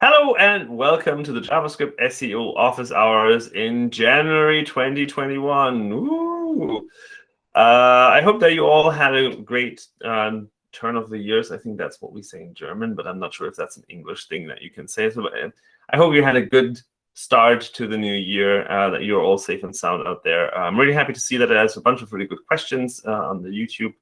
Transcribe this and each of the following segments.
Hello and welcome to the JavaScript SEO office hours in January 2021. Ooh. Uh, I hope that you all had a great um, turn of the years. I think that's what we say in German, but I'm not sure if that's an English thing that you can say. So uh, I hope you had a good start to the new year, uh, that you're all safe and sound out there. I'm really happy to see that there's a bunch of really good questions uh, on the YouTube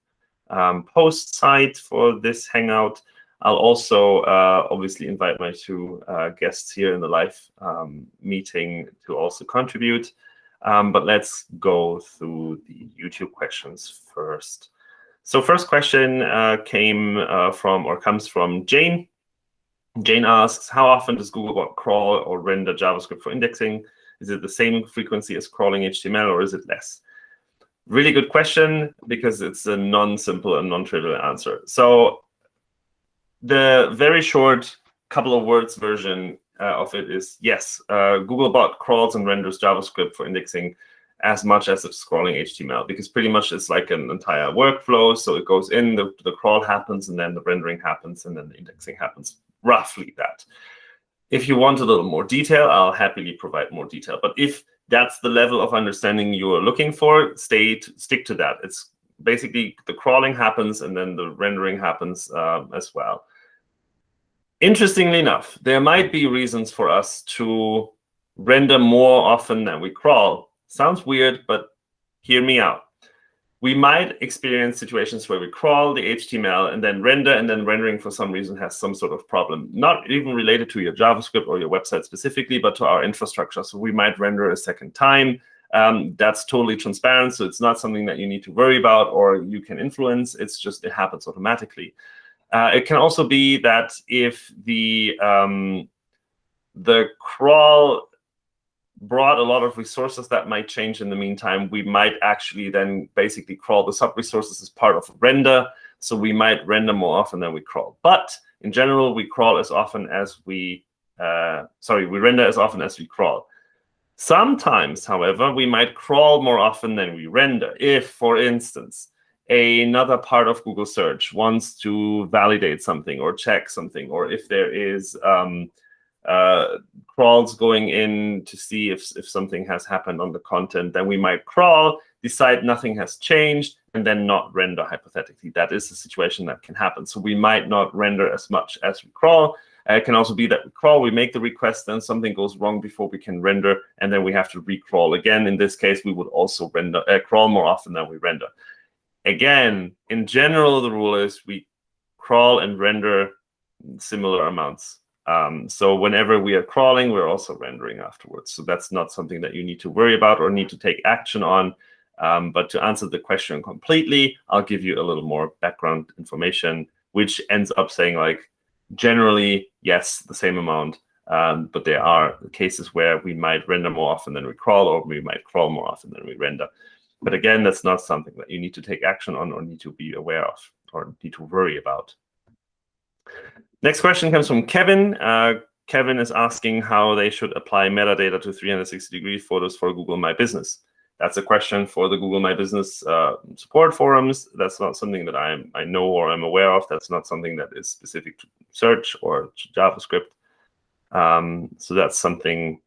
um, post site for this Hangout. I'll also uh, obviously invite my two uh, guests here in the live um, meeting to also contribute. Um, but let's go through the YouTube questions first. So first question uh, came uh, from or comes from Jane. Jane asks, how often does Googlebot crawl or render JavaScript for indexing? Is it the same frequency as crawling HTML or is it less? Really good question because it's a non-simple and non-trivial answer. So the very short couple of words version uh, of it is yes, uh, Googlebot crawls and renders JavaScript for indexing as much as it's scrolling HTML because pretty much it's like an entire workflow. So it goes in, the, the crawl happens, and then the rendering happens, and then the indexing happens. Roughly that. If you want a little more detail, I'll happily provide more detail. But if that's the level of understanding you are looking for, stay stick to that. It's basically the crawling happens, and then the rendering happens uh, as well. Interestingly enough, there might be reasons for us to render more often than we crawl. Sounds weird, but hear me out. We might experience situations where we crawl the HTML and then render, and then rendering for some reason has some sort of problem, not even related to your JavaScript or your website specifically, but to our infrastructure. So we might render a second time. Um, that's totally transparent, so it's not something that you need to worry about or you can influence. It's just it happens automatically. Uh, it can also be that if the um, the crawl brought a lot of resources that might change in the meantime, we might actually then basically crawl the sub-resources as part of render. So we might render more often than we crawl. But in general, we crawl as often as we, uh, sorry, we render as often as we crawl. Sometimes, however, we might crawl more often than we render. If, for instance, another part of Google search wants to validate something or check something, or if there is um, uh, crawls going in to see if, if something has happened on the content, then we might crawl, decide nothing has changed, and then not render hypothetically. That is a situation that can happen. So we might not render as much as we crawl. Uh, it can also be that we crawl, we make the request, then something goes wrong before we can render, and then we have to recrawl again. In this case, we would also render uh, crawl more often than we render again, in general, the rule is we crawl and render similar amounts. Um, so whenever we are crawling, we're also rendering afterwards. So that's not something that you need to worry about or need to take action on. Um, but to answer the question completely, I'll give you a little more background information, which ends up saying like, generally, yes, the same amount. Um, but there are cases where we might render more often than we crawl, or we might crawl more often than we render. But again, that's not something that you need to take action on or need to be aware of or need to worry about. Next question comes from Kevin. Uh, Kevin is asking how they should apply metadata to 360 degree photos for Google My Business. That's a question for the Google My Business uh, support forums. That's not something that I I know or I'm aware of. That's not something that is specific to search or JavaScript. Um, so that's something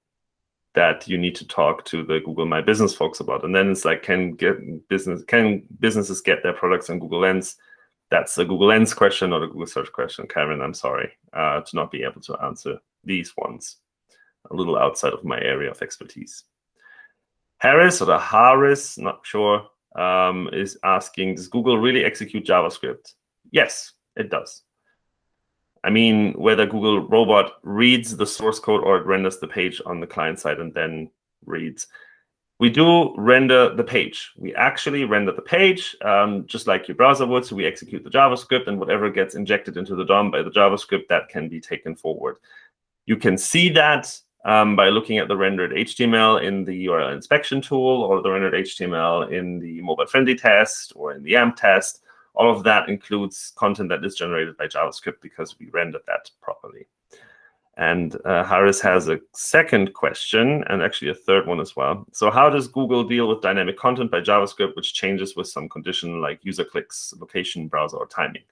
that you need to talk to the Google My Business folks about. And then it's like, can get business can businesses get their products on Google Lens? That's a Google Lens question, not a Google Search question, Karen. I'm sorry uh, to not be able to answer these ones. A little outside of my area of expertise. Harris or the Harris, not sure, um, is asking, does Google really execute JavaScript? Yes, it does. I mean, whether Google Robot reads the source code or it renders the page on the client side and then reads. We do render the page. We actually render the page um, just like your browser would. So we execute the JavaScript, and whatever gets injected into the DOM by the JavaScript, that can be taken forward. You can see that um, by looking at the rendered HTML in the URL inspection tool or the rendered HTML in the mobile friendly test or in the AMP test. All of that includes content that is generated by JavaScript because we rendered that properly. And uh, Harris has a second question, and actually a third one as well. So how does Google deal with dynamic content by JavaScript, which changes with some condition like user clicks, location, browser, or timing?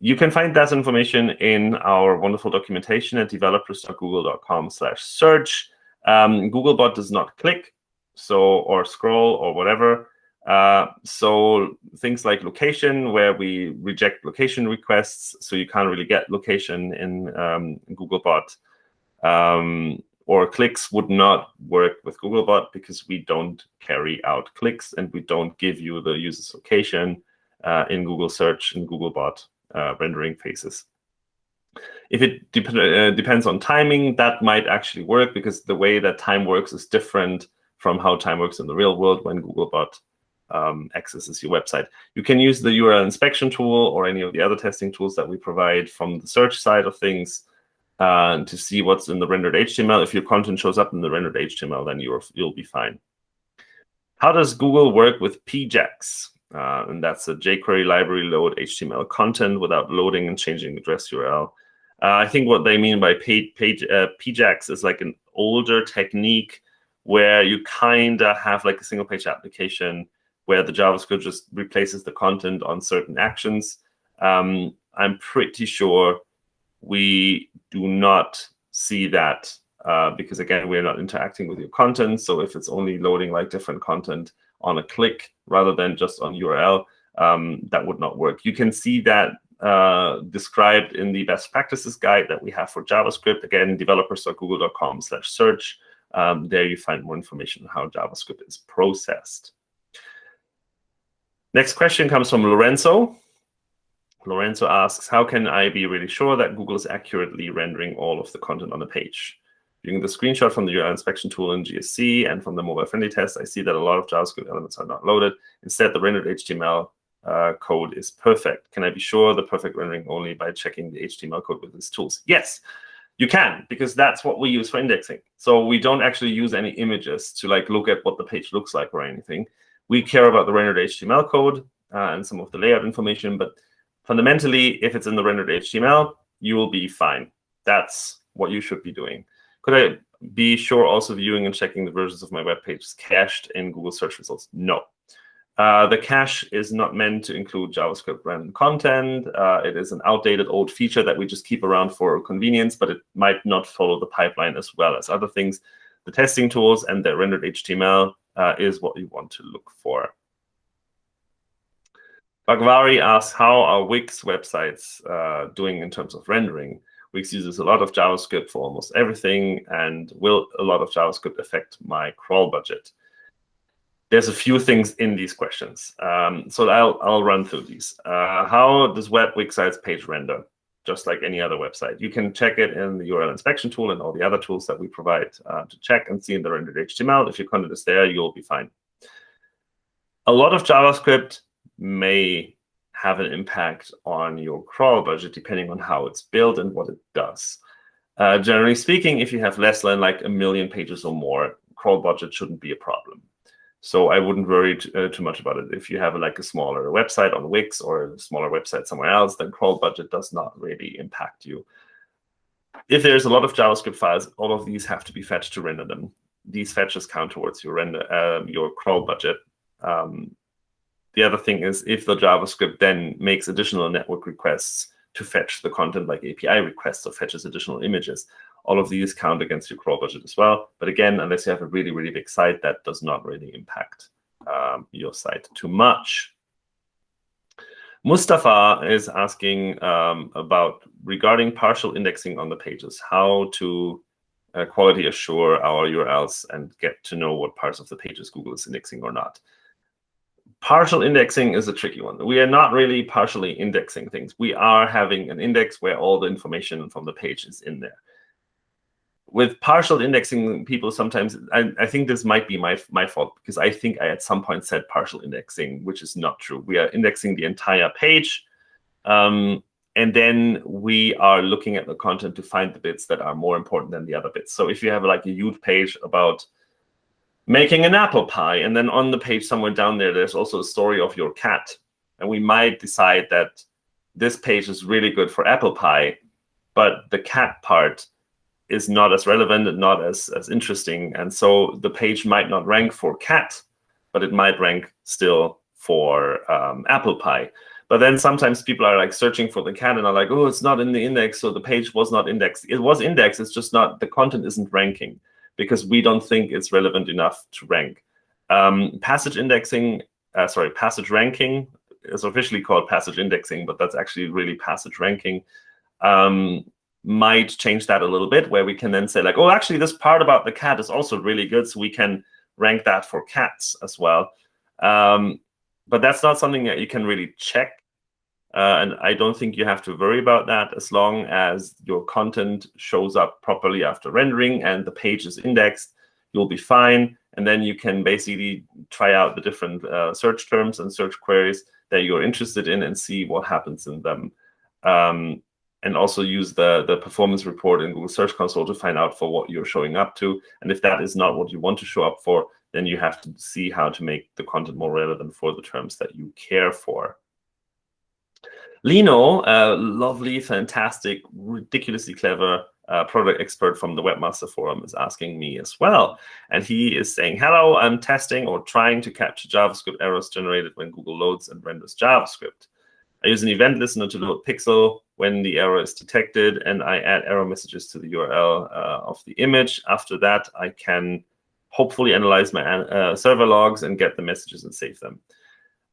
you can find that information in our wonderful documentation at developers.google.com slash search. Um, Googlebot does not click so or scroll or whatever. Uh, so things like location, where we reject location requests, so you can't really get location in um, Googlebot. Um, or clicks would not work with Googlebot because we don't carry out clicks and we don't give you the user's location uh, in Google search and Googlebot uh, rendering phases. If it dep uh, depends on timing, that might actually work because the way that time works is different from how time works in the real world when Googlebot um, accesses your website. You can use the URL inspection tool or any of the other testing tools that we provide from the search side of things uh, to see what's in the rendered HTML. If your content shows up in the rendered HTML, then you're, you'll be fine. How does Google work with PJAX? Uh, and that's a jQuery library load HTML content without loading and changing the address URL. Uh, I think what they mean by page, page, uh, PJAX is like an older technique where you kind of have like a single page application where the JavaScript just replaces the content on certain actions. Um, I'm pretty sure we do not see that uh, because, again, we're not interacting with your content. So if it's only loading like different content on a click rather than just on URL, um, that would not work. You can see that uh, described in the best practices guide that we have for JavaScript. Again, developers.google.com slash search. Um, there you find more information on how JavaScript is processed. Next question comes from Lorenzo. Lorenzo asks, how can I be really sure that Google is accurately rendering all of the content on the page? Using the screenshot from the URL inspection tool in GSC and from the mobile-friendly test, I see that a lot of JavaScript elements are not loaded. Instead, the rendered HTML uh, code is perfect. Can I be sure the perfect rendering only by checking the HTML code with these tools? Yes, you can, because that's what we use for indexing. So we don't actually use any images to like look at what the page looks like or anything. We care about the rendered HTML code uh, and some of the layout information, but fundamentally, if it's in the rendered HTML, you will be fine. That's what you should be doing. Could I be sure also viewing and checking the versions of my web page is cached in Google search results? No. Uh, the cache is not meant to include JavaScript random content. Uh, it is an outdated old feature that we just keep around for convenience, but it might not follow the pipeline as well as other things. The testing tools and the rendered HTML uh, is what you want to look for. Bagvari asks, how are Wix websites uh, doing in terms of rendering? Wix uses a lot of JavaScript for almost everything, and will a lot of JavaScript affect my crawl budget? There's a few things in these questions, um, so I'll, I'll run through these. Uh, how does web Wix sites page render? Just like any other website. You can check it in the URL inspection tool and all the other tools that we provide uh, to check and see in the rendered HTML. If your content is there, you'll be fine. A lot of JavaScript may have an impact on your crawl budget depending on how it's built and what it does. Uh, generally speaking, if you have less than like a million pages or more, crawl budget shouldn't be a problem. So I wouldn't worry uh, too much about it. If you have like a smaller website on Wix or a smaller website somewhere else, then crawl budget does not really impact you. If there's a lot of JavaScript files, all of these have to be fetched to render them. These fetches count towards your render, uh, your crawl budget. Um, the other thing is if the JavaScript then makes additional network requests to fetch the content like API requests or fetches additional images, all of these count against your crawl budget as well. But again, unless you have a really, really big site, that does not really impact um, your site too much. Mustafa is asking um, about regarding partial indexing on the pages, how to uh, quality assure our URLs and get to know what parts of the pages Google is indexing or not partial indexing is a tricky one. We are not really partially indexing things. We are having an index where all the information from the page is in there. With partial indexing, people sometimes, I, I think this might be my, my fault because I think I at some point said partial indexing, which is not true. We are indexing the entire page. Um, and then we are looking at the content to find the bits that are more important than the other bits. So if you have like a huge page about making an apple pie. And then on the page somewhere down there, there's also a story of your cat. And we might decide that this page is really good for apple pie, but the cat part is not as relevant and not as, as interesting. And so the page might not rank for cat, but it might rank still for um, apple pie. But then sometimes people are like searching for the cat and are like, oh, it's not in the index, so the page was not indexed. It was indexed, it's just not, the content isn't ranking because we don't think it's relevant enough to rank. Um, passage indexing, uh, sorry, passage ranking is officially called passage indexing, but that's actually really passage ranking. Um, might change that a little bit where we can then say like, oh, actually this part about the cat is also really good. So we can rank that for cats as well. Um, but that's not something that you can really check uh, and I don't think you have to worry about that as long as your content shows up properly after rendering and the page is indexed, you'll be fine. And then you can basically try out the different uh, search terms and search queries that you're interested in and see what happens in them. Um, and also use the, the performance report in Google Search Console to find out for what you're showing up to. And if that is not what you want to show up for, then you have to see how to make the content more relevant for the terms that you care for. Lino, a lovely, fantastic, ridiculously clever uh, product expert from the Webmaster Forum is asking me as well. And he is saying, hello, I'm testing or trying to capture JavaScript errors generated when Google loads and renders JavaScript. I use an event listener to load Pixel when the error is detected, and I add error messages to the URL uh, of the image. After that, I can hopefully analyze my uh, server logs and get the messages and save them.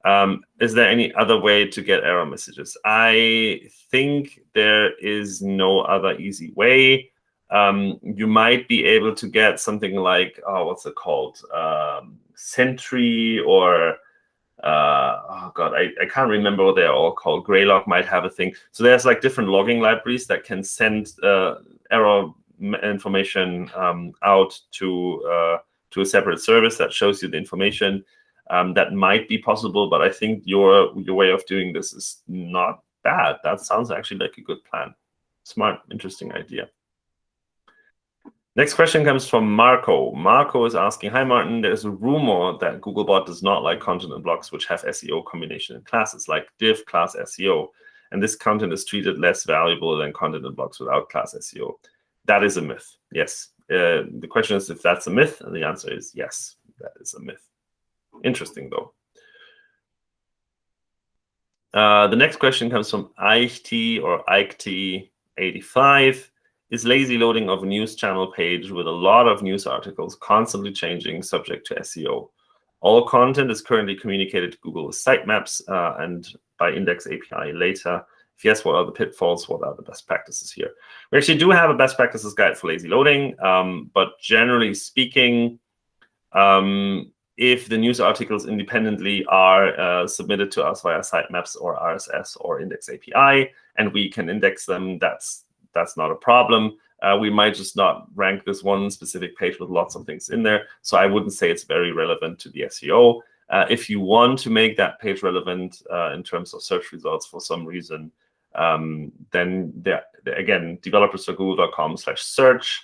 Um, is there any other way to get error messages? I think there is no other easy way. Um, you might be able to get something like, oh, what's it called? Um, Sentry or, uh, oh God, I, I can't remember what they're all called. Graylog might have a thing. So there's like different logging libraries that can send uh, error information um, out to, uh, to a separate service that shows you the information um, that might be possible, but I think your your way of doing this is not bad. That sounds actually like a good plan. Smart, interesting idea. Next question comes from Marco. Marco is asking, hi, Martin, there's a rumor that Googlebot does not like content and blocks which have SEO combination in classes, like div class SEO. And this content is treated less valuable than content and blocks without class SEO. That is a myth, yes. Uh, the question is if that's a myth, and the answer is yes, that is a myth. Interesting, though. Uh, the next question comes from IKT or IKT85. Is lazy loading of a news channel page with a lot of news articles constantly changing subject to SEO? All content is currently communicated to Google with sitemaps uh, and by index API later. If yes, what are the pitfalls? What are the best practices here? We actually do have a best practices guide for lazy loading, um, but generally speaking, um, if the news articles independently are uh, submitted to us via sitemaps or RSS or index API, and we can index them, that's that's not a problem. Uh, we might just not rank this one specific page with lots of things in there. So I wouldn't say it's very relevant to the SEO. Uh, if you want to make that page relevant uh, in terms of search results for some reason, um, then there, again, developers.google.com slash search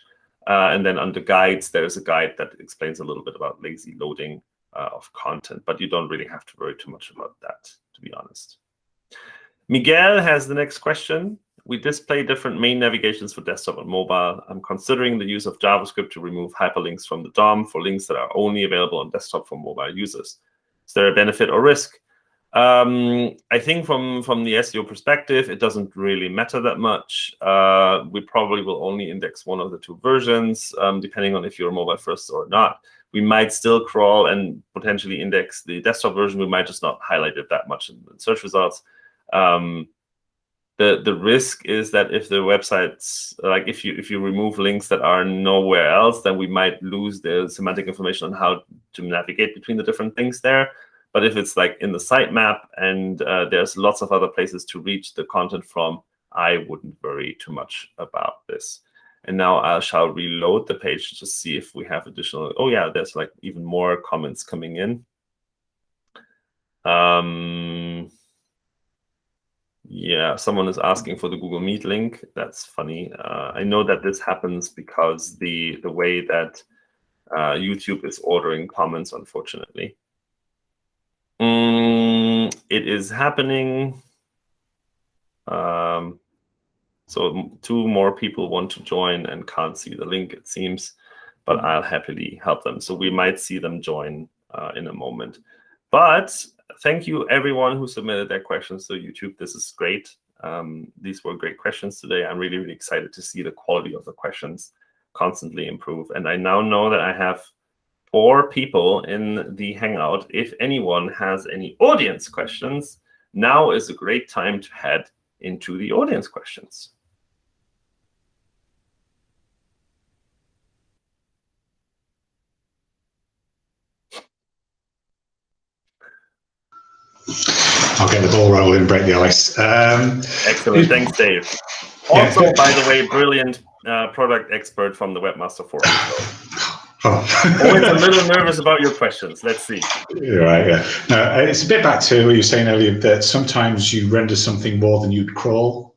uh, and then under guides, there's a guide that explains a little bit about lazy loading uh, of content, but you don't really have to worry too much about that, to be honest. Miguel has the next question. We display different main navigations for desktop and mobile. I'm considering the use of JavaScript to remove hyperlinks from the DOM for links that are only available on desktop for mobile users. Is there a benefit or risk? Um, I think from from the SEO perspective, it doesn't really matter that much. Uh, we probably will only index one of the two versions, um, depending on if you're mobile first or not. We might still crawl and potentially index the desktop version. We might just not highlight it that much in, in search results. Um, the the risk is that if the websites like if you if you remove links that are nowhere else, then we might lose the semantic information on how to navigate between the different things there. But if it's like in the sitemap and uh, there's lots of other places to reach the content from, I wouldn't worry too much about this. And now I shall reload the page to see if we have additional. Oh yeah, there's like even more comments coming in. Um, yeah, someone is asking for the Google Meet link. That's funny. Uh, I know that this happens because the the way that uh, YouTube is ordering comments, unfortunately. Mm, it is happening. Um, so two more people want to join and can't see the link, it seems, but I'll happily help them. So we might see them join uh, in a moment. But thank you everyone who submitted their questions to YouTube. This is great. Um, these were great questions today. I'm really, really excited to see the quality of the questions constantly improve. And I now know that I have four people in the Hangout. If anyone has any audience questions, now is a great time to head into the audience questions. I'll get the ball rolling, and break the ice. Um, Excellent. Thanks, Dave. Also, yeah. by the way, brilliant uh, product expert from the Webmaster Forum. Oh. Always a little nervous about your questions. Let's see. Right, yeah. No, it's a bit back to what you were saying earlier that sometimes you render something more than you'd crawl.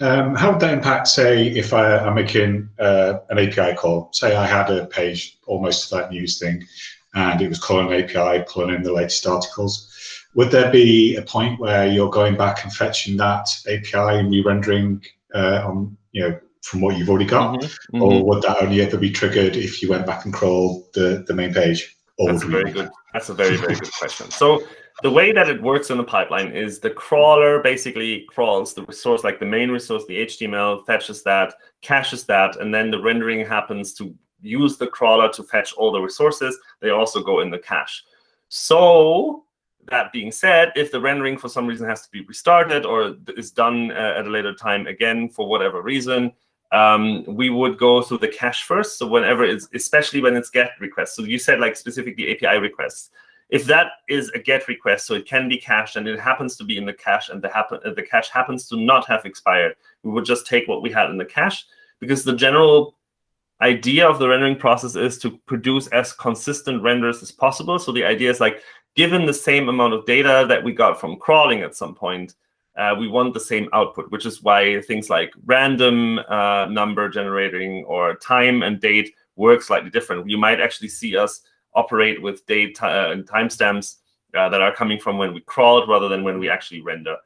Um, how would that impact, say, if I, am making uh, an API call? Say I had a page almost to that news thing, and it was calling an API, pulling in the latest articles. Would there be a point where you're going back and fetching that API and re-rendering uh, on, you know, from what you've already got, mm-hmm. or mm-hmm. would that only ever be triggered if you went back and crawled the, the main page? That's a very good. That's a very very good question. So the way that it works in the pipeline is the crawler basically crawls the resource, like the main resource, the HTML, fetches that, caches that, and then the rendering happens to use the crawler to fetch all the resources. They also go in the cache. So that being said, if the rendering for some reason has to be restarted or is done uh, at a later time again for whatever reason, um, we would go through the cache first. So whenever it's, especially when it's GET requests. So you said like specifically API requests. If that is a GET request, so it can be cached and it happens to be in the cache and the, happen, the cache happens to not have expired, we would just take what we had in the cache because the general idea of the rendering process is to produce as consistent renders as possible. So the idea is like, given the same amount of data that we got from crawling at some point, uh, we want the same output, which is why things like random uh, number generating or time and date work slightly different. You might actually see us operate with date uh, and timestamps uh, that are coming from when we crawled rather than when we actually render.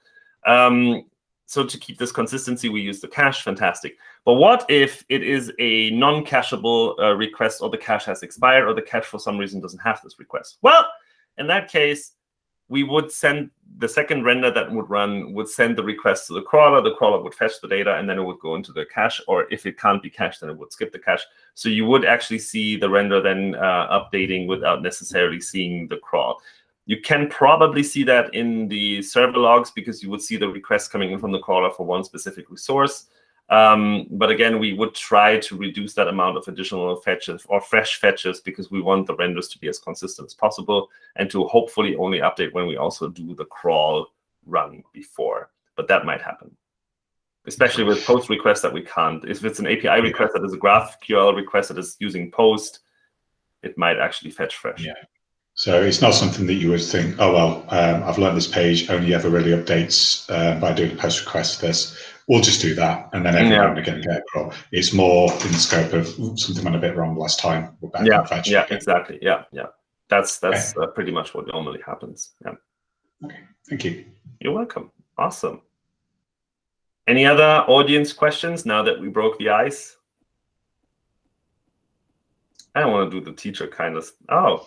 Um, so to keep this consistency, we use the cache. Fantastic. But what if it is a non-cacheable uh, request or the cache has expired or the cache for some reason doesn't have this request? Well, in that case, we would send the second render that would run would send the request to the crawler. The crawler would fetch the data, and then it would go into the cache. Or if it can't be cached, then it would skip the cache. So you would actually see the render then uh, updating without necessarily seeing the crawl. You can probably see that in the server logs because you would see the request coming in from the crawler for one specific resource. Um, but again, we would try to reduce that amount of additional fetches or fresh fetches because we want the renders to be as consistent as possible and to hopefully only update when we also do the crawl run before. But that might happen, especially with post requests that we can't. If it's an API request that is a GraphQL request that is using post, it might actually fetch fresh. Yeah. So it's not something that you would think, oh, well, um, I've learned this page only ever really updates uh, by doing a post request to this we'll just do that, and then every yeah. now again get a It's more in the scope of something went a bit wrong last time. yeah, yeah, exactly. Yeah, yeah. That's that's okay. uh, pretty much what normally happens. Yeah. Okay. Thank you. You're welcome. Awesome. Any other audience questions now that we broke the ice? I don't want to do the teacher kind of. Oh.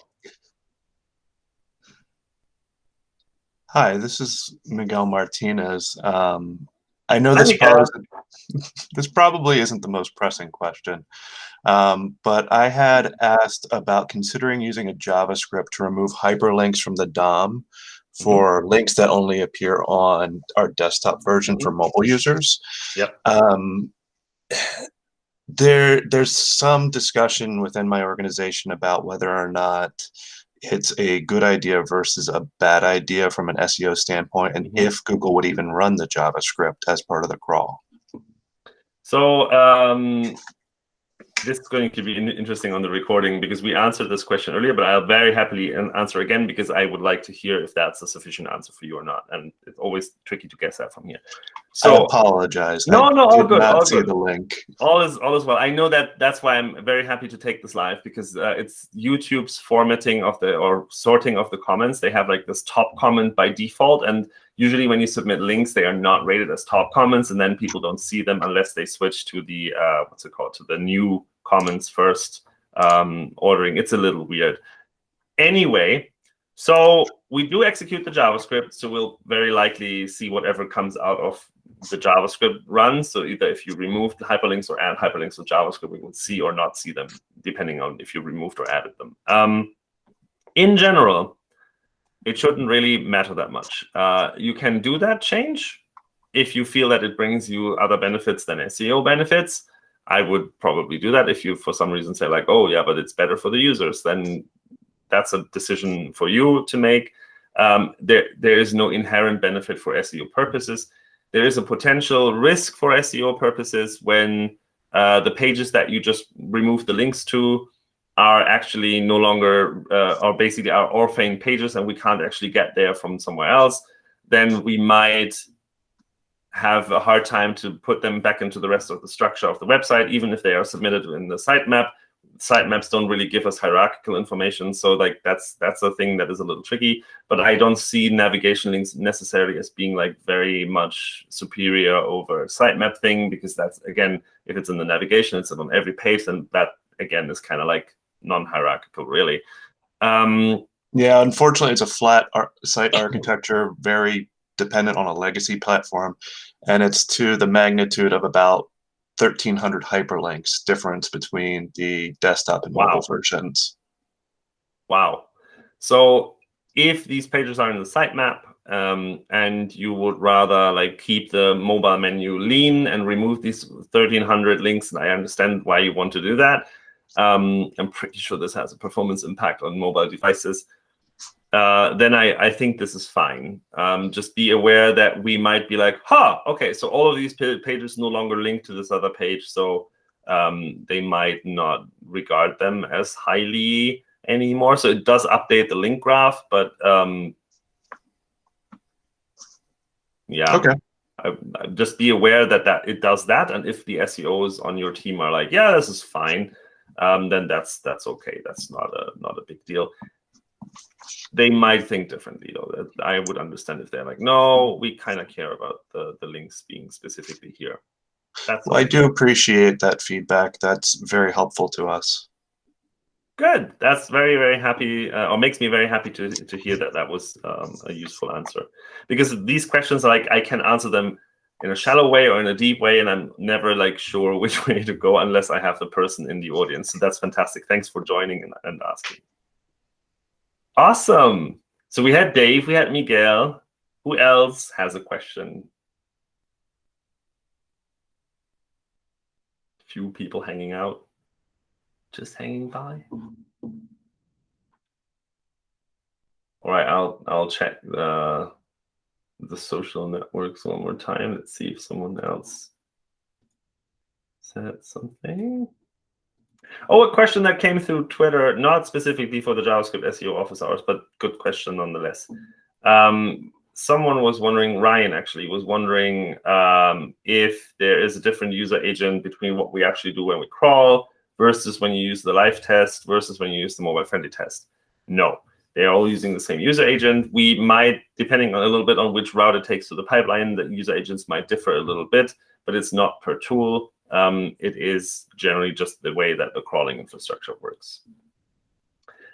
Hi, this is Miguel Martinez. Um, I know this probably, this probably isn't the most pressing question, um, but I had asked about considering using a JavaScript to remove hyperlinks from the DOM mm-hmm. for mm -hmm. links that only appear on our desktop version mm -hmm. for mobile users. Yep. Um, there, there's some discussion within my organization about whether or not it's a good idea versus a bad idea from an SEO standpoint, and mm-hmm. if Google would even run the JavaScript as part of the crawl. So um, this is going to be interesting on the recording because we answered this question earlier, but I'll very happily answer again because I would like to hear if that's a sufficient answer for you or not. And it's always tricky to guess that from here. So I apologize. No, I no, all good. all see good. the link. All is all is well. I know that that's why I'm very happy to take this live because uh, it's YouTube's formatting of the or sorting of the comments. They have like this top comment by default, and usually when you submit links, they are not rated as top comments, and then people don't see them unless they switch to the uh, what's it called to the new comments first um, ordering. It's a little weird. Anyway, So we do execute the JavaScript, so we'll very likely see whatever comes out of the JavaScript run. So either if you remove the hyperlinks or add hyperlinks with JavaScript, we will see or not see them, depending on if you removed or added them. Um, in general, it shouldn't really matter that much. Uh, you can do that change if you feel that it brings you other benefits than SEO benefits. I would probably do that. If you, for some reason, say like, oh, yeah, but it's better for the users, then that's a decision for you to make. Um, there, there is no inherent benefit for SEO purposes. There is a potential risk for SEO purposes when uh, the pages that you just remove the links to are actually no longer, uh, or basically are orphan pages and we can't actually get there from somewhere else, then we might have a hard time to put them back into the rest of the structure of the website, even if they are submitted in the sitemap sitemaps don't really give us hierarchical information. So like that's that's a thing that is a little tricky. But I don't see navigation links necessarily as being like very much superior over sitemap thing because that's again, if it's in the navigation, it's on every page, and that again is kind of like non-hierarchical really. Um, yeah, unfortunately, it's a flat ar site architecture, very dependent on a legacy platform, and it's to the magnitude of about 1300 hyperlinks difference between the desktop and mobile wow. versions. Wow. So if these pages are in the sitemap um, and you would rather like keep the mobile menu lean and remove these 1300 links, and I understand why you want to do that. Um, I'm pretty sure this has a performance impact on mobile devices. Uh, then I, I think this is fine. Um, just be aware that we might be like, huh, okay, so all of these pages no longer link to this other page, so um, they might not regard them as highly anymore. So it does update the link graph, but um, yeah. Okay. I, I just be aware that, that it does that. And if the SEOs on your team are like, yeah, this is fine, um, then that's that's okay. That's not a not a big deal they might think differently though. I would understand if they're like, no, we kind of care about the, the links being specifically here. That's well, I do appreciate that feedback. That's very helpful to us. Good. That's very, very happy, uh, or makes me very happy to, to hear that that was um, a useful answer. Because these questions, like I can answer them in a shallow way or in a deep way, and I'm never like sure which way to go unless I have the person in the audience. So that's fantastic. Thanks for joining and, and asking. Awesome. So we had Dave, we had Miguel. Who else has a question? Few people hanging out, just hanging by. All right, I'll I'll check the the social networks one more time. Let's see if someone else said something. Oh, a question that came through Twitter, not specifically for the JavaScript SEO office hours, but good question nonetheless. Um, someone was wondering, Ryan actually was wondering um, if there is a different user agent between what we actually do when we crawl versus when you use the live test versus when you use the mobile friendly test. No, they're all using the same user agent. We might, depending on a little bit on which route it takes to the pipeline, the user agents might differ a little bit, but it's not per tool um, it is generally just the way that the crawling infrastructure works.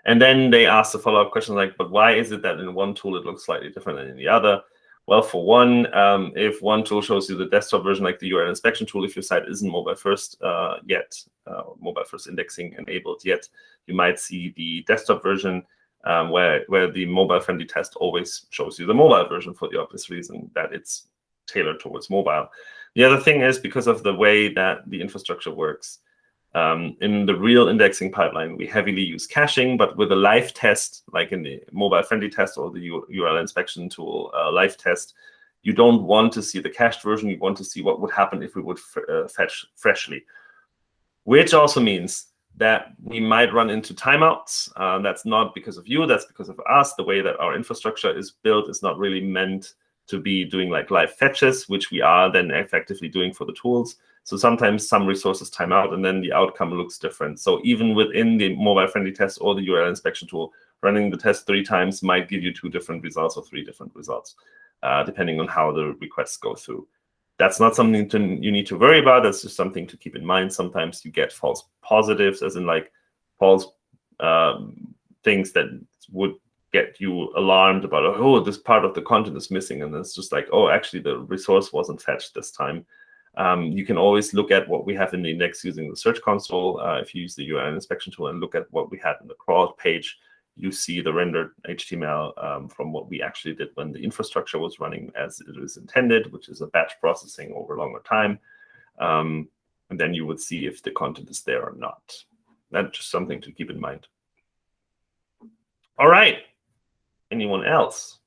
And then they ask the follow-up question like, but why is it that in one tool it looks slightly different than in the other? Well, for one, um, if one tool shows you the desktop version, like the URL inspection tool, if your site isn't mobile first uh, yet, uh, mobile first indexing enabled yet, you might see the desktop version um, where, where the mobile friendly test always shows you the mobile version for the obvious reason that it's tailored towards mobile. The other thing is because of the way that the infrastructure works, um, in the real indexing pipeline, we heavily use caching, but with a live test, like in the mobile friendly test or the URL inspection tool uh, live test, you don't want to see the cached version. You want to see what would happen if we would uh, fetch freshly, which also means that we might run into timeouts. Uh, that's not because of you, that's because of us. The way that our infrastructure is built is not really meant to be doing like live fetches, which we are then effectively doing for the tools. So sometimes some resources time out and then the outcome looks different. So even within the mobile friendly test or the URL inspection tool, running the test three times might give you two different results or three different results, uh, depending on how the requests go through. That's not something to, you need to worry about. That's just something to keep in mind. Sometimes you get false positives, as in like false um, things that would get you alarmed about oh this part of the content is missing. And it's just like oh actually the resource wasn't fetched this time. Um, you can always look at what we have in the index using the search console. Uh, if you use the url inspection tool and look at what we had in the crawl page you see the rendered html um, from what we actually did when the infrastructure was running as it was intended which is a batch processing over longer time. Um, and then you would see if the content is there or not. That's just something to keep in mind. All right Anyone else?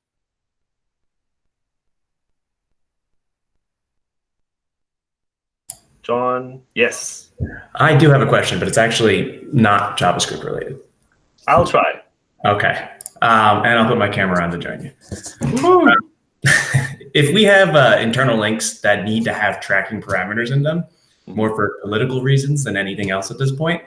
John, yes. I do have a question, but it's actually not JavaScript related. I'll try. Okay. Um, and I'll put my camera on to join you. if we have uh, internal links that need to have tracking parameters in them, more for political reasons than anything else at this point,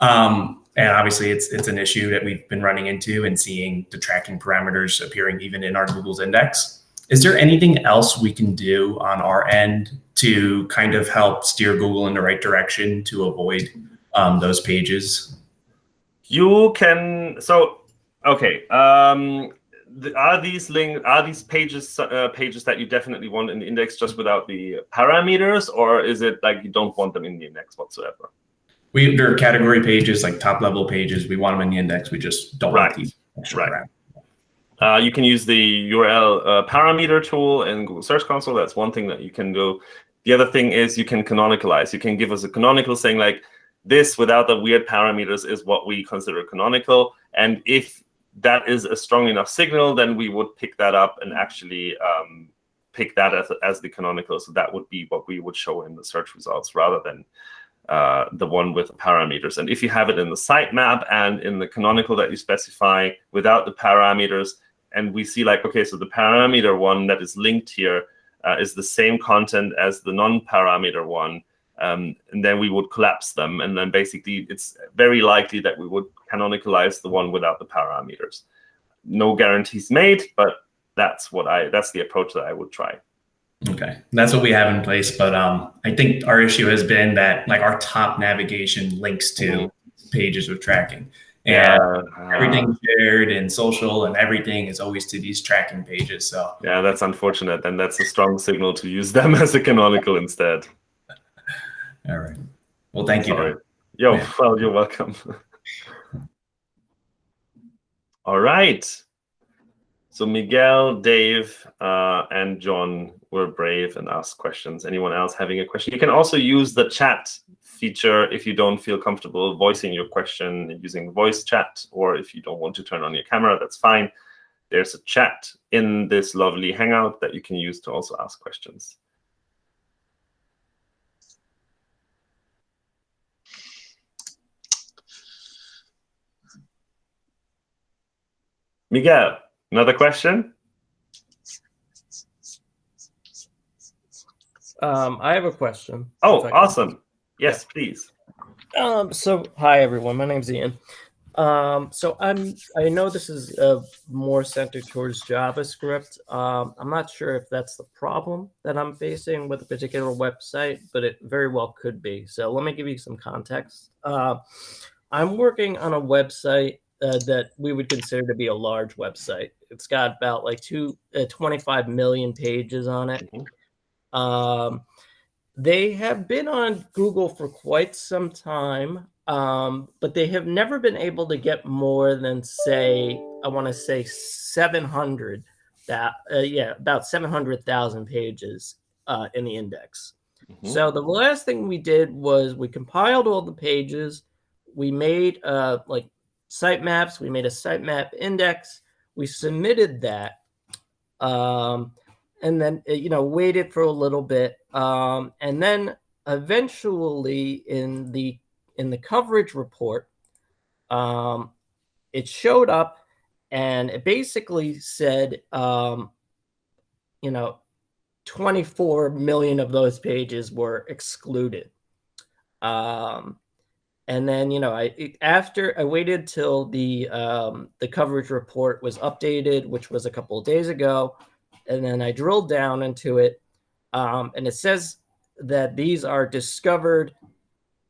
um, and obviously it's it's an issue that we've been running into and seeing the tracking parameters appearing even in our Google's index. Is there anything else we can do on our end to kind of help steer Google in the right direction to avoid um, those pages? You can so okay. Um, the, are these link are these pages uh, pages that you definitely want in the index just without the parameters, or is it like you don't want them in the index whatsoever? We there are category pages like top level pages. We want them in the index. We just don't right. want these. Right. Uh, you can use the URL uh, parameter tool in Google Search Console. That's one thing that you can do. The other thing is you can canonicalize. You can give us a canonical saying like this without the weird parameters is what we consider canonical. And if that is a strong enough signal, then we would pick that up and actually um, pick that as, as the canonical. So that would be what we would show in the search results rather than uh, the one with the parameters. And if you have it in the sitemap and in the canonical that you specify without the parameters, and we see like, okay, so the parameter one that is linked here uh, is the same content as the non-parameter one, um, and then we would collapse them. And then basically, it's very likely that we would canonicalize the one without the parameters. No guarantees made, but that's what I that's the approach that I would try. Okay, that's what we have in place. But um, I think our issue has been that like our top navigation links to mm-hmm. pages with tracking, and yeah. everything shared and social and everything is always to these tracking pages. So yeah, that's unfortunate, and that's a strong signal to use them as a canonical instead. All right. Well, thank Sorry. you. Yo, yeah. well, you're welcome. All right. So Miguel, Dave, uh, and John were brave and asked questions. Anyone else having a question? You can also use the chat feature if you don't feel comfortable voicing your question using voice chat, or if you don't want to turn on your camera, that's fine. There's a chat in this lovely Hangout that you can use to also ask questions. Miguel. Another question? Um, I have a question. Oh, awesome. Yes, please. Um, so hi everyone, my name's Ian. Um, so I'm I know this is uh, more centered towards JavaScript. Um, I'm not sure if that's the problem that I'm facing with a particular website, but it very well could be. So let me give you some context. Uh, I'm working on a website uh, that we would consider to be a large website. It's got about like two, uh, 25 million pages on it. Mm-hmm. Um, they have been on Google for quite some time, um, but they have never been able to get more than say, I want to say 700 that, uh, yeah, about 700,000 pages uh, in the index. Mm-hmm. So the last thing we did was we compiled all the pages. We made uh, like sitemaps. We made a sitemap index. We submitted that, um, and then uh, you know waited for a little bit, um, and then eventually in the in the coverage report, um, it showed up, and it basically said, um, you know, 24 million of those pages were excluded. Um, and then you know i after i waited till the um, the coverage report was updated which was a couple of days ago and then i drilled down into it um, and it says that these are discovered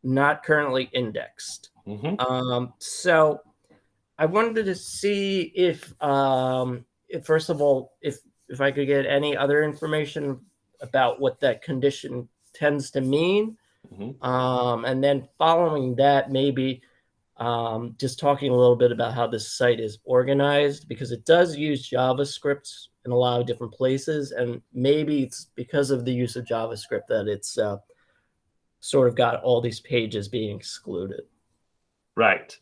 not currently indexed mm-hmm. um, so I wanted to see if, um, if first of all, if if I could get any other information about what that condition tends to mean, Mhm. um, and then following that, maybe um, just talking a little bit about how this site is organized because it does use JavaScript in a lot of different places, and maybe it's because of the use of JavaScript that it's uh, sort of got all these pages being excluded. Right.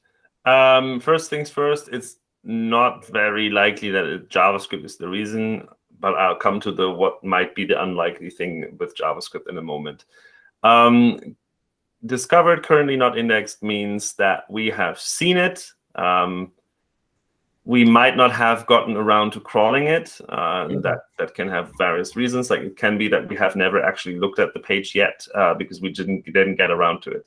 Um, first things first, it's not very likely that JavaScript is the reason, but I'll come to the what might be the unlikely thing with JavaScript in a moment. Um, discovered currently not indexed means that we have seen it. Um, we might not have gotten around to crawling it. Uh, Mhm. That that can have various reasons. Like it can be that we have never actually looked at the page yet uh, because we didn't didn't get around to it.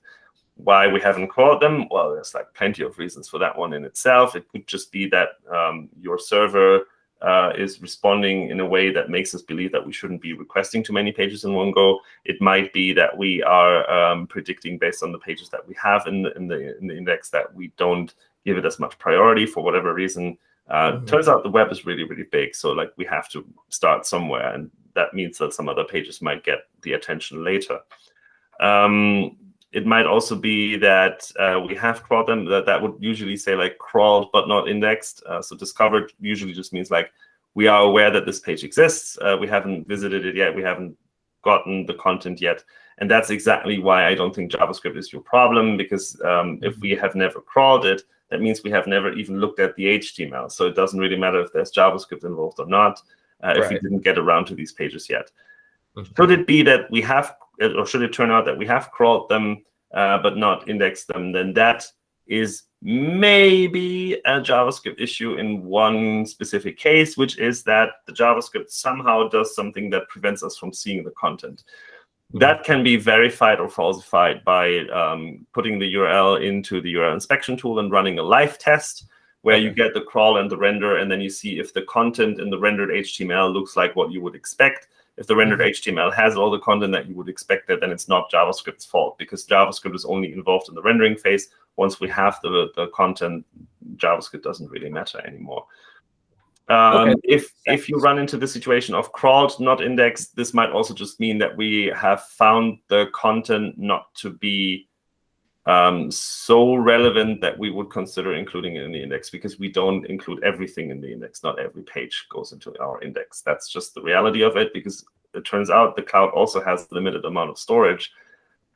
Why we haven't crawled them? Well, there's like plenty of reasons for that one in itself. It could just be that um, your server uh, is responding in a way that makes us believe that we shouldn't be requesting too many pages in one go. It might be that we are um, predicting based on the pages that we have in the, in the in the index that we don't give it as much priority for whatever reason. Uh, Mhm. Turns out the web is really really big, so like we have to start somewhere, and that means that some other pages might get the attention later. Um, it might also be that uh, we have crawled them. That that would usually say like crawled but not indexed. Uh, so discovered usually just means like we are aware that this page exists. Uh, we haven't visited it yet. We haven't gotten the content yet. And that's exactly why I don't think JavaScript is your problem, because um, if we have never crawled it, that means we have never even looked at the HTML. So it doesn't really matter if there's JavaScript involved or not, uh, if we didn't get around to these pages yet. Mhm. Should it be that we have, or should it turn out that we have crawled them, uh, but not indexed them, then that is maybe a JavaScript issue in one specific case, which is that the JavaScript somehow does something that prevents us from seeing the content. Mhm. That can be verified or falsified by um, putting the URL into the URL inspection tool and running a live test where you get the crawl and the render, and then you see if the content in the rendered HTML looks like what you would expect. If the rendered Mhm. HTML has all the content that you would expect, it, then it's not JavaScript's fault because JavaScript is only involved in the rendering phase. Once we have the, the content, JavaScript doesn't really matter anymore. Um, Okay. If if you run into the situation of crawled, not indexed, this might also just mean that we have found the content not to be um, so relevant that we would consider including it in the index because we don't include everything in the index. Not every page goes into our index. That's just the reality of it because it turns out the cloud also has a limited amount of storage.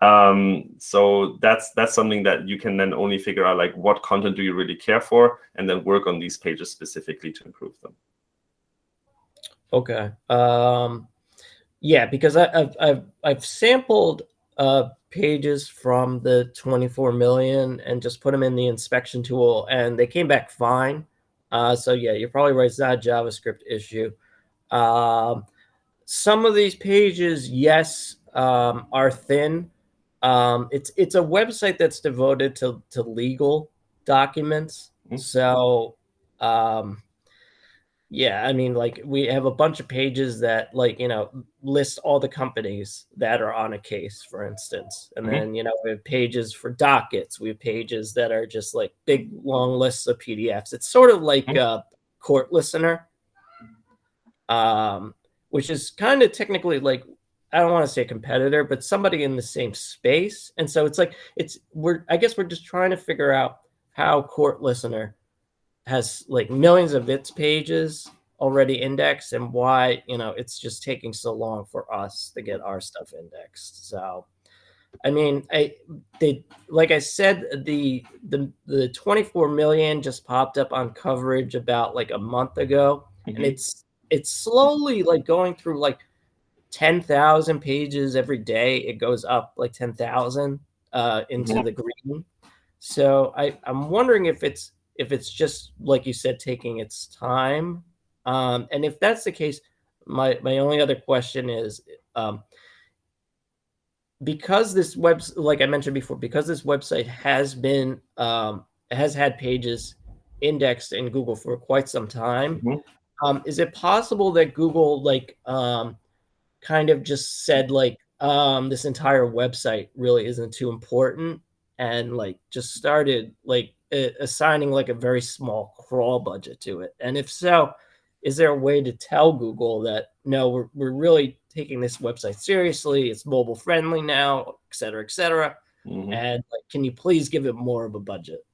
Um, so that's that's something that you can then only figure out like what content do you really care for and then work on these pages specifically to improve them. Okay. Um, yeah, because I, I've I've I've sampled uh, pages from the 24 million and just put them in the inspection tool, and they came back fine. Uh, so yeah, you're probably right. It's not a JavaScript issue. Um, some of these pages, yes, um, are thin. Um, it's it's a website that's devoted to to legal documents. Mhm. So um, yeah, I mean, like we have a bunch of pages that, like, you know, list all the companies that are on a case, for instance. And Mhm. then, you know, we have pages for dockets. We have pages that are just like big, long lists of PDFs. It's sort of like Mhm. a CourtListener, um, which is kind of technically like, I don't want to say a competitor, but somebody in the same space. And so it's like, it's, we're, I guess we're just trying to figure out how CourtListener has like millions of its pages already indexed and why you know it's just taking so long for us to get our stuff indexed so i mean i they like i said the the the 24 million just popped up on coverage about like a month ago and Mhm. it's it's slowly like going through like 10,000 pages every day it goes up like 10,000 uh into Mhm. the green so i i'm wondering if it's if it's just like you said taking its time um and if that's the case my my only other question is um because this web like i mentioned before because this website has been um has had pages indexed in google for quite some time Mhm. um is it possible that google like um kind of just said like um this entire website really isn't too important and like just started like assigning like a very small crawl budget to it? And if so, is there a way to tell Google that no, we're, we're really taking this website seriously, it's mobile friendly now, et cetera, et cetera, Mhm. and like, can you please give it more of a budget?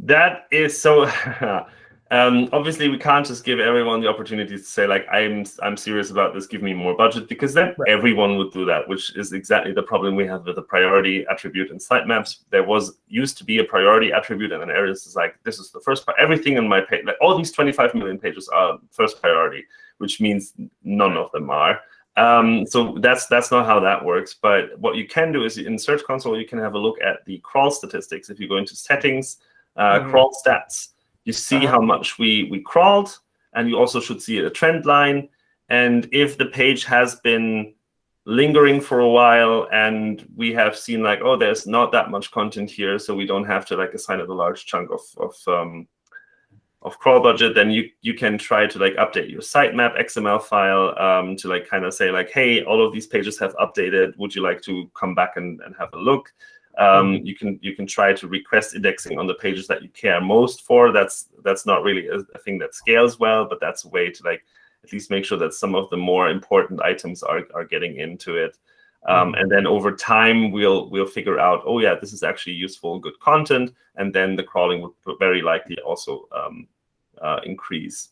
That is so. um, obviously, we can't just give everyone the opportunity to say like, "I'm I'm serious about this. Give me more budget," because then Right. everyone would do that, which is exactly the problem we have with the priority attribute in sitemaps. There was used to be a priority attribute, and then areas is like, "This is the first pri- everything in my page. Like all these 25 million pages are first priority," which means none of them are. Um, so that's that's not how that works. But what you can do is in Search Console, you can have a look at the crawl statistics. If you go into settings uh, Mhm. crawl stats. You see Uh-huh. how much we we crawled, and you also should see a trend line. And if the page has been lingering for a while, and we have seen like, oh, there's not that much content here, so we don't have to like assign it a large chunk of of um, of crawl budget, then you you can try to like update your sitemap XML file um, to like kind of say like, hey, all of these pages have updated. Would you like to come back and, and have a look? Um, you can you can try to request indexing on the pages that you care most for. That's that's not really a, a thing that scales well, but that's a way to like at least make sure that some of the more important items are are getting into it. Um, and then over time, we'll we'll figure out, oh yeah, this is actually useful, good content, and then the crawling would very likely also um, uh, increase.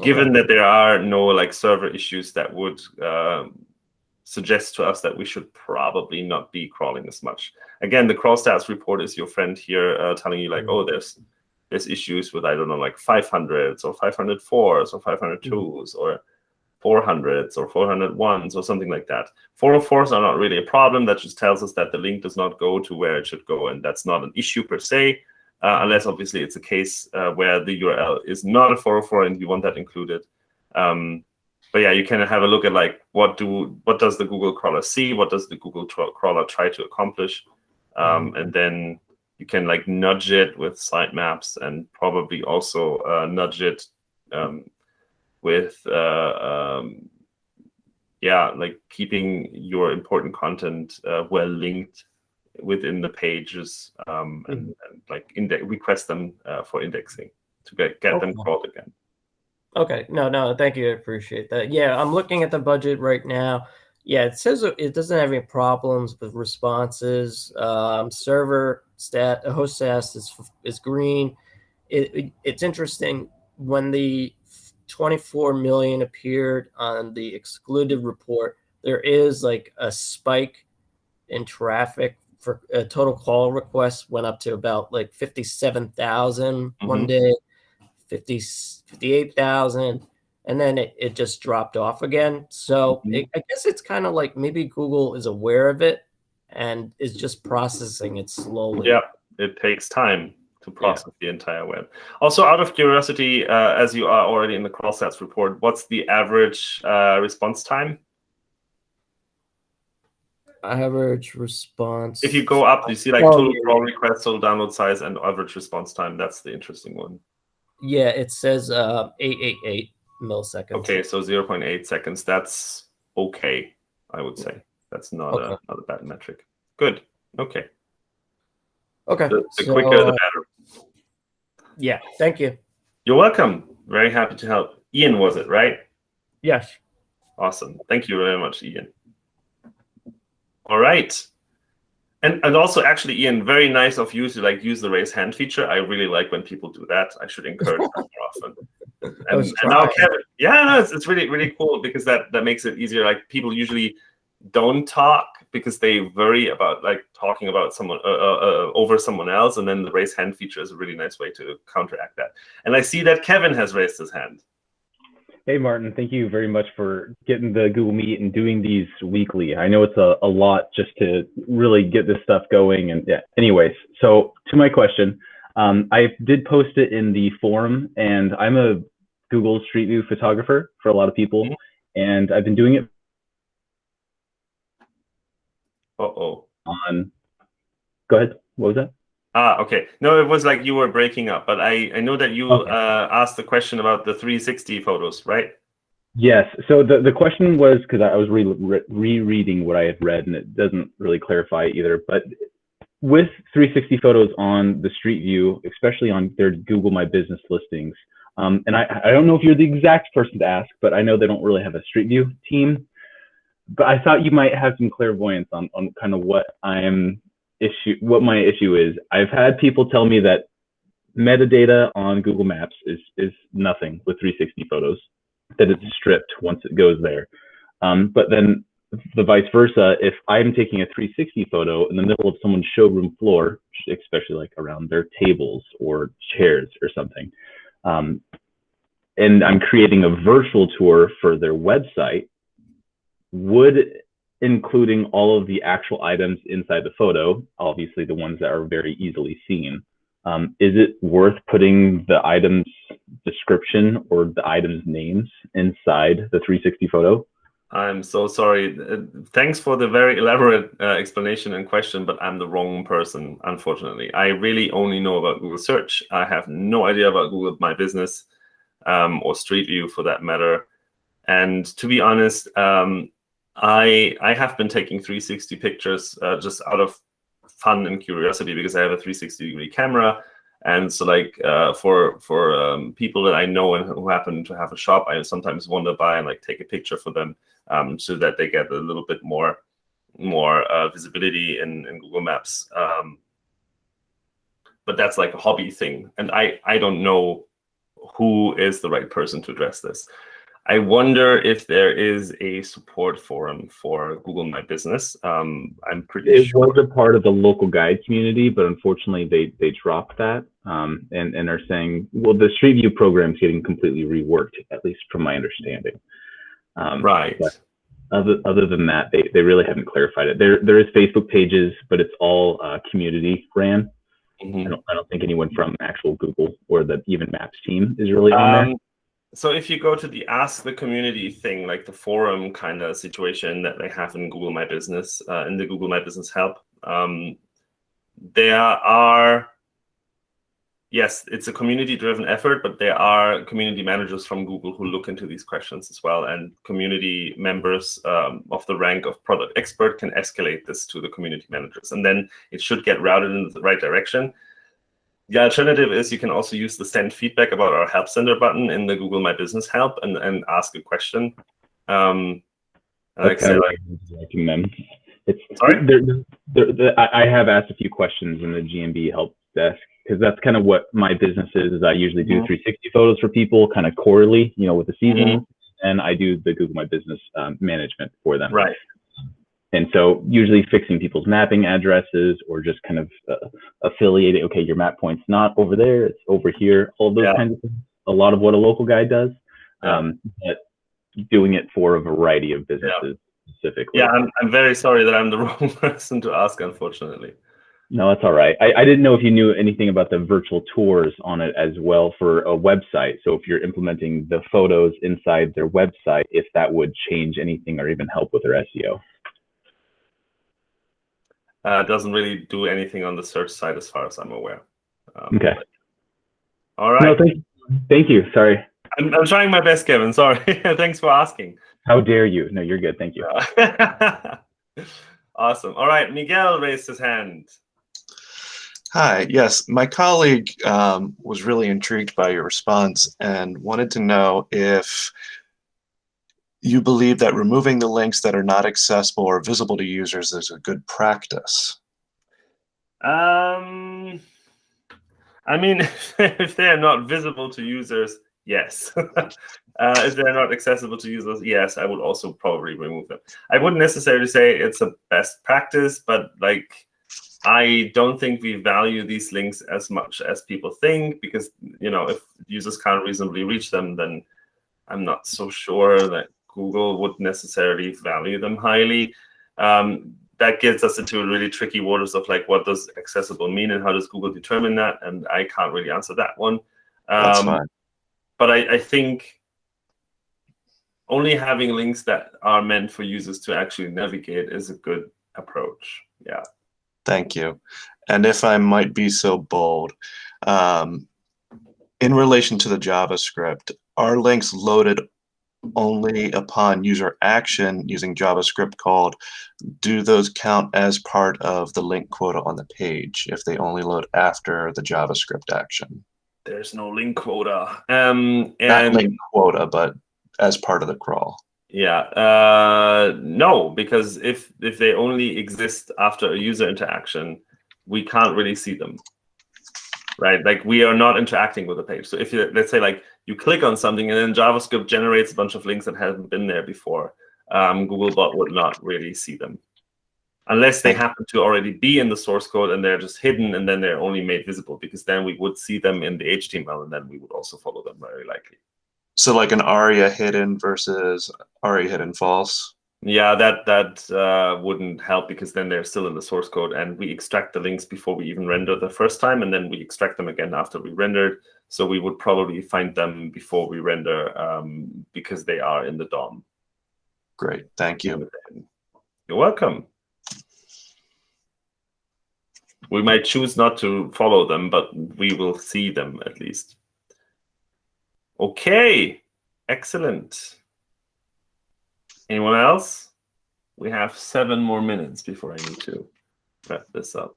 Given that there are no like server issues that would um, suggest to us that we should probably not be crawling as much. Again, the crawl stats report is your friend here uh, telling you like, oh, there's there's issues with I don't know like 500s or 504s or 502s or 400s or 401s or something like that. 404s are not really a problem. That just tells us that the link does not go to where it should go, and that's not an issue per se, uh, unless obviously it's a case uh, where the URL is not a 404 and you want that included. Um, but yeah, you can have a look at like what do what does the Google crawler see, what does the Google crawler try to accomplish, um, and then you can like nudge it with sitemaps and probably also uh, nudge it um, with uh, um, yeah, like keeping your important content uh, well linked within the pages um, and, and like index request them uh, for indexing to get get them crawled again. Okay, no, no, thank you. I appreciate that. Yeah, I'm looking at the budget right now. Yeah, it says it doesn't have any problems with responses. Um, server stat, host status is is green. It, it- it's interesting when the 24 million appeared on the excluded report. There is like a spike in traffic for uh, total crawl requests went up to about like 57,000 one Mhm. day. 50, 58,000 and then it, it just dropped off again. So Mhm. it, I guess it's kind of like maybe Google is aware of it and is just processing it slowly. Yeah, it takes time to process the entire web. Also, out of curiosity, uh, as you are already in the crawl stats report, what's the average uh, response time? Average response. If you go up, you see like Oh, total yeah, crawl requests, total download size, and average response time. That's the interesting one. Yeah, it says uh, 888 milliseconds. Okay, so 0.8 seconds. That's okay, I would say. That's not a not a bad metric. Good. Okay. Okay. The, the so, quicker, the uh, better. yeah, thank you. You're welcome. Very happy to help. Ian was it, right? Yes. Awesome. Thank you very much, Ian. All right. And and also actually, Ian, very nice of you to like use the raise hand feature. I really like when people do that. I should encourage that more often. And, and now. Kevin, yeah, no, it's, it's really really cool because that that makes it easier. Like people usually don't talk because they worry about like talking about someone uh, uh, uh, over someone else, and then the raise hand feature is a really nice way to counteract that. And I see that Kevin has raised his hand. Hey, Martin, thank you very much for getting the Google Meet and doing these weekly. I know it's a, a lot just to really get this stuff going. And yeah, anyways, so to my question, um, I did post it in the forum, and I'm a Google Street View photographer for a lot of people. Mhm. And I've been doing it Uh oh. on, go ahead, what was that? Ah, okay. No, it was like you were breaking up, but I, I know that you Okay. uh, asked the question about the 360 photos, right? Yes. So the, the question was because I was re- re- rereading what I had read, and it doesn't really clarify either. But with 360 photos on the Street View, especially on their Google My Business listings, um, and I, I don't know if you're the exact person to ask, but I know they don't really have a Street View team. But I thought you might have some clairvoyance on, on kind of what I'm issue, what my issue is. I've had people tell me that metadata on Google Maps is is nothing with 360 photos, that it's stripped once it goes there. Um, but then the vice versa, if I'm taking a 360 photo in the middle of someone's showroom floor, especially like around their tables or chairs or something, um, and I'm creating a virtual tour for their website, would including all of the actual items inside the photo, obviously the ones that are very easily seen, um, is it worth putting the item's description or the item's names inside the 360 photo? I'm so sorry. Uh, thanks for the very elaborate uh, explanation and question, but I'm the wrong person, unfortunately. I really only know about Google Search. I have no idea about Google My Business um, or Street View for that matter. And to be honest, um, I I have been taking 360 pictures uh, just out of fun and curiosity because I have a 360 degree camera and so like uh, for for um, people that I know and who happen to have a shop, I sometimes wander by and like take a picture for them um, so that they get a little bit more more uh, visibility in, in Google Maps. Um, but that's like a hobby thing, and I I don't know who is the right person to address this. I wonder if there is a support forum for Google My Business. Um, I'm pretty it sure. was a part of the local guide community, but unfortunately they they dropped that um, and and are saying, well, the Street View program is getting completely reworked, at least from my understanding. Um, right. Other other than that, they they really haven't clarified it. There there is Facebook pages, but it's all uh, community ran. Mm -hmm. I don't I don't think anyone from actual Google or the even Maps team is really on there Um, so if you go to the ask the community thing, like the forum kind of situation that they have in Google My Business, uh, in the Google My Business help, um, there are, yes, it's a community driven effort, but there are community managers from Google who look into these questions as well. And community members um, of the rank of product expert can escalate this to the community managers. And then it should get routed in the right direction. The alternative is you can also use the send feedback about our help center button in the Google My Business help and, and ask a question. Um, like, Okay. like, liking them. It's Sorry? They're, they're, they're- I have asked a few questions in the GMB help desk because that's kind of what my business is. is I usually do Mhm. 360 photos for people, kind of quarterly, you know, with the season, Mhm. and I do the Google My Business um, management for them. right. And so usually fixing people's mapping addresses or just kind of uh, affiliating, okay, your map point's not over there, it's over here, all those Yeah. kinds of things. A lot of what a local guide does, Yeah. um, but doing it for a variety of businesses specifically. Yeah, I'm, I'm very sorry that I'm the wrong person to ask, unfortunately. No, that's all right. I, I didn't know if you knew anything about the virtual tours on it as well for a website. So if you're implementing the photos inside their website, if that would change anything or even help with their SEO. Uh, doesn't really do anything on the search side as far as I'm aware. Um, Okay. All right. No, thank, thank you. Sorry. I'm, I'm trying my best, Kevin. Sorry. Thanks for asking. How dare you? No, you're good. Thank you. awesome. All right. Miguel raised his hand. Hi, yes, my colleague um, was really intrigued by your response and wanted to know if you believe that removing the links that are not accessible or visible to users is a good practice. Um, I mean, if they're not visible to users, yes. uh, if they're not accessible to users, yes, I would also probably remove them. I wouldn't necessarily say it's a best practice, but like, I don't think we value these links as much as people think because, you know, if users can't reasonably reach them, then I'm not so sure that Google would necessarily value them highly. Um, that gets us into really tricky waters of like, what does accessible mean and how does Google determine that? And I can't really answer that one. That's Um, fine. but I, I think only having links that are meant for users to actually navigate is a good approach. Yeah. Thank you. And if I might be so bold, um, in relation to the JavaScript, are links loaded only upon user action using JavaScript called, do those count as part of the link quota on the page if they only load after the JavaScript action? There's no link quota. Um, Not link quota, but as part of the crawl. yeah, uh, no, because if if they only exist after a user interaction, we can't really see them. Right, like we are not interacting with the page. So if you let's say like you click on something and then JavaScript generates a bunch of links that haven't been there before, um, Googlebot would not really see them unless they happen to already be in the source code and they're just hidden and then they're only made visible because then we would see them in the HTML and then we would also follow them very likely. So like an aria hidden versus aria hidden false. Yeah, that that uh, wouldn't help because then they're still in the source code and we extract the links before we even render the first time and then we extract them again after we rendered. So we would probably find them before we render um, because they are in the DOM. Great, thank you. You're welcome. We might choose not to follow them, but we will see them at least. Okay, excellent. Anyone else? We have seven more minutes before I need to wrap this up.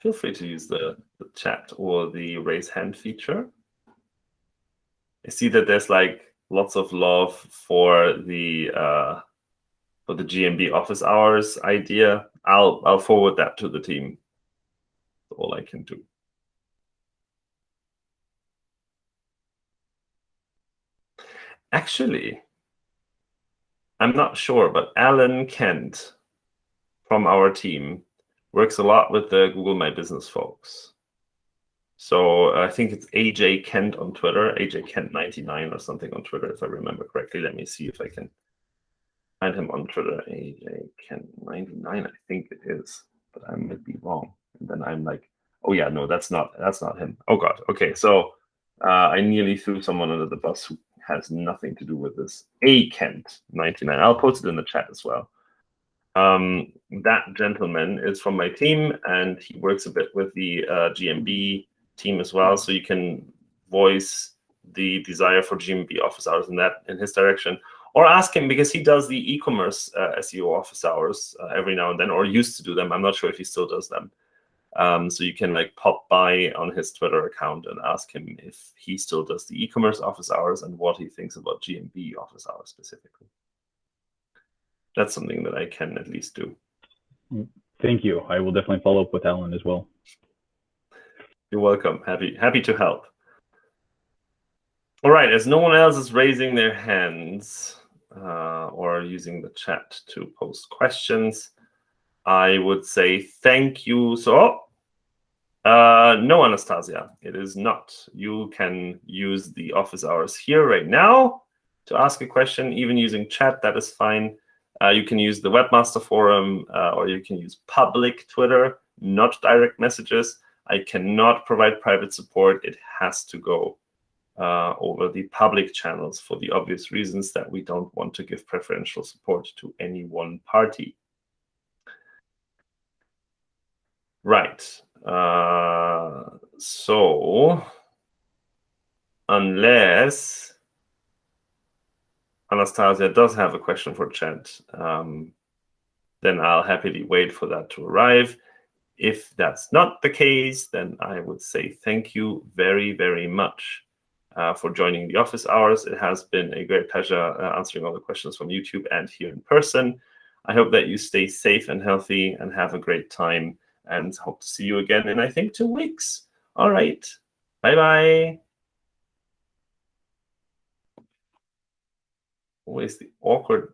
Feel free to use the, the chat or the raise hand feature. I see that there's like lots of love for the uh, for the GMB office hours idea. I'll I'll forward that to the team. That's all I can do. Actually, I'm not sure, but Alan Kent from our team works a lot with the Google My Business folks. So I think it's AJ Kent on Twitter, AJ Kent 99 or something on Twitter, if I remember correctly. Let me see if I can find him on Twitter. AJ Kent 99, I think it is, but I might be wrong. And then I'm like, oh yeah, no, that's not that's not him. Oh god. Okay, so uh, I nearly threw someone under the bus who has nothing to do with this. A Kent 99. I'll post it in the chat as well. Um, that gentleman is from my team, and he works a bit with the uh, GMB team as well. So you can voice the desire for GMB office hours in that in his direction, or ask him because he does the e-commerce uh, SEO office hours uh, every now and then, or used to do them. I'm not sure if he still does them. Um, so you can like pop by on his Twitter account and ask him if he still does the e-commerce office hours and what he thinks about GMB office hours specifically. That's something that I can at least do. Thank you. I will definitely follow up with Alan as well. You're welcome. Happy happy to help. All right, as no one else is raising their hands uh, or using the chat to post questions, I would say thank you. So, uh, no, Anastasia, it is not. You can use the office hours here right now to ask a question, even using chat, that is fine. Uh, you can use the Webmaster Forum uh, or you can use public Twitter, not direct messages. I cannot provide private support. It has to go uh, over the public channels for the obvious reasons that we don't want to give preferential support to any one party. Right. Uh, so, unless Anastasia does have a question for chat, um, then I'll happily wait for that to arrive. If that's not the case, then I would say thank you very, very much uh, for joining the office hours. It has been a great pleasure uh, answering all the questions from YouTube and here in person. I hope that you stay safe and healthy and have a great time and hope to see you again in, I think, two weeks. All right. Bye-bye. Always the awkward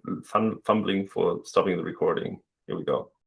fumbling for stopping the recording. Here we go.